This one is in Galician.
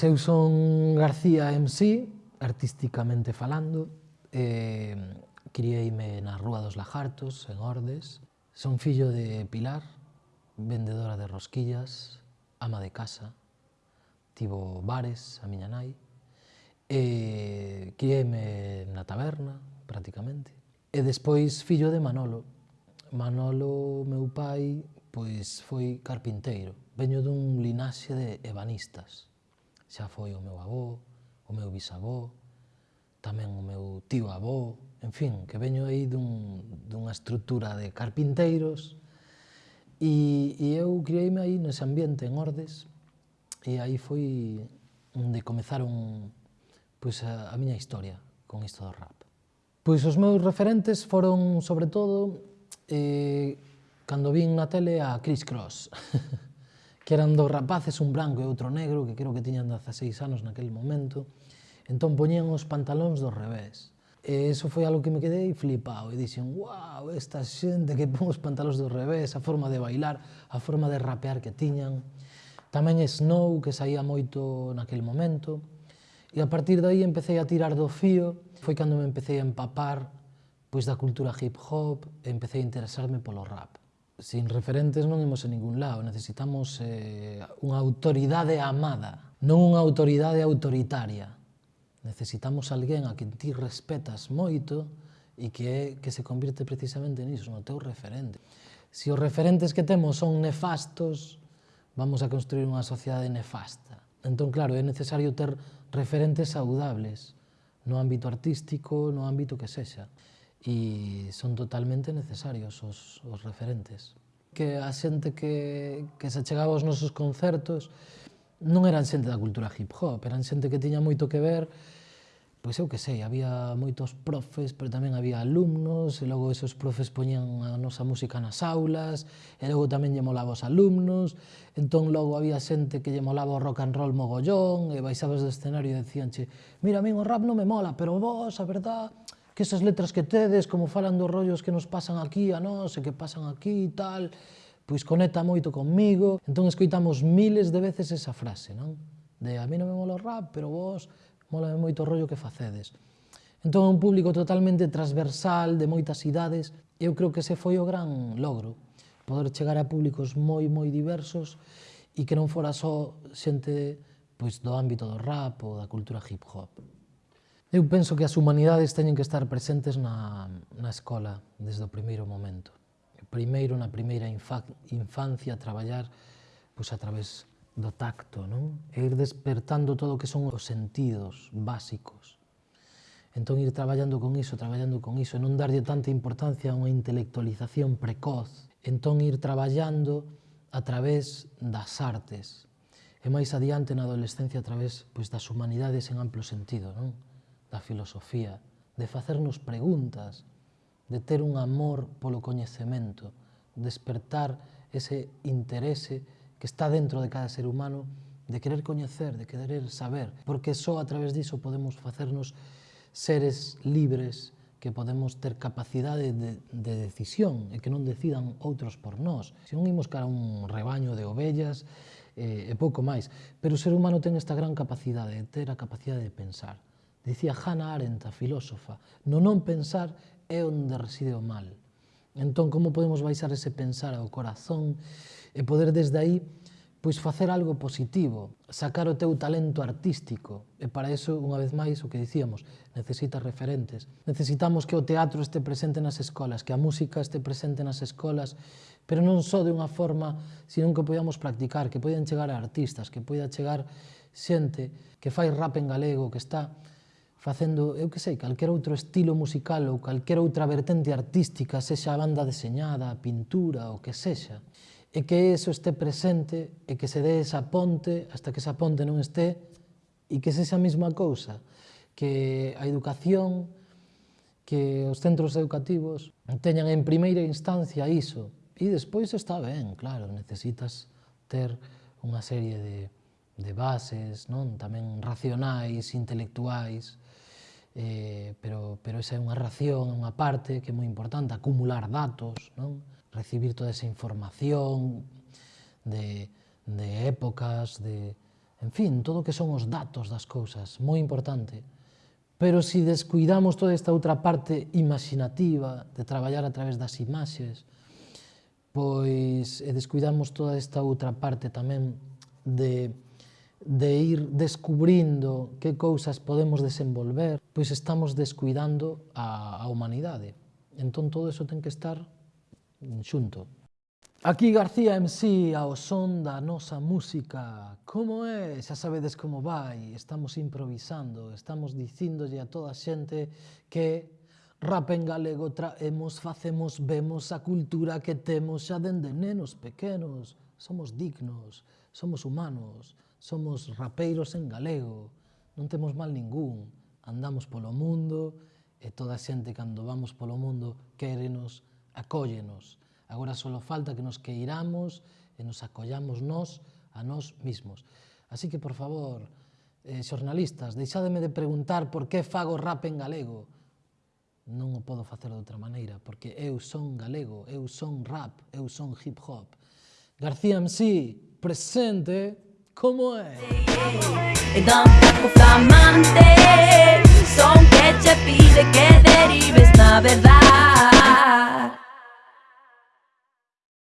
Pois eu son García MC, artísticamente falando, eh, criei-me na Rúa dos Lajartos, en Ordes. Son fillo de Pilar, vendedora de rosquillas, ama de casa, tivo bares a miña nai. E criei-me na taberna, prácticamente. E despois fillo de Manolo. Manolo, meu pai, pois foi carpinteiro. Veño dun linaxe de ebanistas xa foi o meu avó, o meu bisavó, tamén o meu tío avó, en fin, que veño aí dun, dunha estrutura de carpinteiros e, e eu criei-me aí nese ambiente, en Ordes, e aí foi onde comezaron pois, a, a miña historia con isto do rap. Pois os meus referentes foron, sobre todo, eh, cando vin na tele a Chris Cross. que eran dos rapaces, un branco e outro negro, que creo que tiñan 16 anos naquele momento, entón poñían os pantalóns do revés. E eso foi algo que me quedei flipado e dixen, wow, esta xente que pon os pantalóns do revés, a forma de bailar, a forma de rapear que tiñan. Tamén Snow, que saía moito naquele momento. E a partir dai empecé a tirar do fío, foi cando me empecé a empapar pois da cultura hip hop e empecé a interesarme polo rap. Sin referentes non imos a ningún lado, necesitamos eh, unha autoridade amada, non unha autoridade autoritaria. Necesitamos alguén a quen ti respetas moito e que, que se convirte precisamente niso, no teu referente. Se os referentes que temos son nefastos, vamos a construir unha sociedade nefasta. Entón, claro, é necesario ter referentes saudables no ámbito artístico, no ámbito que sexa e son totalmente necesarios os, os referentes. Que a xente que, que se chegaba aos nosos concertos non eran xente da cultura hip hop, eran xente que tiña moito que ver pois eu que sei, había moitos profes, pero tamén había alumnos, e logo esos profes poñían a nosa música nas aulas, e logo tamén lle molaba os alumnos, entón logo había xente que lle molaba o rock and roll mogollón, e baixabas do escenario e decíanche, mira, a mí o rap non me mola, pero vos, a verdad, que esas letras que tedes, como falan dos rollos que nos pasan aquí a nós e que pasan aquí e tal, pois conecta moito conmigo. Entón escoitamos miles de veces esa frase, non? De a mí non me mola o rap, pero vos mola moito o rollo que facedes. Entón é un público totalmente transversal, de moitas idades, e eu creo que ese foi o gran logro, poder chegar a públicos moi, moi diversos e que non fora só xente pois, do ámbito do rap ou da cultura hip-hop. Eu penso que as humanidades teñen que estar presentes na, na escola desde o primeiro momento. Primeiro, na primeira infancia, traballar pois, a través do tacto, non? E ir despertando todo o que son os sentidos básicos. Entón, ir traballando con iso, traballando con iso, e non darlle tanta importancia a unha intelectualización precoz. Entón, ir traballando a través das artes, e máis adiante na adolescencia a través pois, das humanidades en amplo sentido, non? da filosofía, de facernos preguntas, de ter un amor polo coñecemento, despertar ese interese que está dentro de cada ser humano de querer coñecer, de querer saber, porque só a través diso podemos facernos seres libres, que podemos ter capacidade de, de decisión e que non decidan outros por nós. Se non imos cara un rebaño de ovellas eh, e pouco máis, pero o ser humano ten esta gran capacidade, de ter a capacidade de pensar. Dicía Hannah Arendt, a filósofa, no non pensar é onde reside o mal. Entón, como podemos baixar ese pensar ao corazón e poder desde aí pois facer algo positivo, sacar o teu talento artístico. E para eso, unha vez máis, o que dicíamos, necesitas referentes. Necesitamos que o teatro este presente nas escolas, que a música este presente nas escolas, pero non só de unha forma, sino que podamos practicar, que poden chegar a artistas, que poida chegar xente que fai rap en galego, que está facendo, eu que sei, calquer outro estilo musical ou calquer outra vertente artística, sexa a banda deseñada, a pintura, o que sexa, e que eso este presente e que se dé esa ponte hasta que esa ponte non este e que sexa a mesma cousa, que a educación, que os centros educativos teñan en primeira instancia iso, e despois está ben, claro, necesitas ter unha serie de, de bases, non tamén racionais, intelectuais, eh, pero, pero esa é unha ración, unha parte que é moi importante, acumular datos, non? recibir toda esa información de, de épocas, de, en fin, todo o que son os datos das cousas, moi importante. Pero se si descuidamos toda esta outra parte imaginativa de traballar a través das imaxes, pois e descuidamos toda esta outra parte tamén de de ir descubrindo que cousas podemos desenvolver, pois estamos descuidando a, a humanidade. Entón todo eso ten que estar xunto. Aquí García MC ao son da nosa música. Como é? Xa sabedes como vai. Estamos improvisando, estamos dicindolle a toda a xente que Rap en galego traemos, facemos, vemos a cultura que temos xa dende nenos pequenos. Somos dignos, somos humanos, somos rapeiros en galego, non temos mal ningún, andamos polo mundo e toda a xente cando vamos polo mundo quérenos, acóllenos. Agora só falta que nos queiramos e nos acollamos nós a nós mismos. Así que, por favor, eh, xornalistas, deixademe de preguntar por que fago rap en galego. Non o podo facer de outra maneira, porque eu son galego, eu son rap, eu son hip hop. García MC, presente! ¿Cómo es? Y tampoco flamantes, son que te pide que derives la verdad.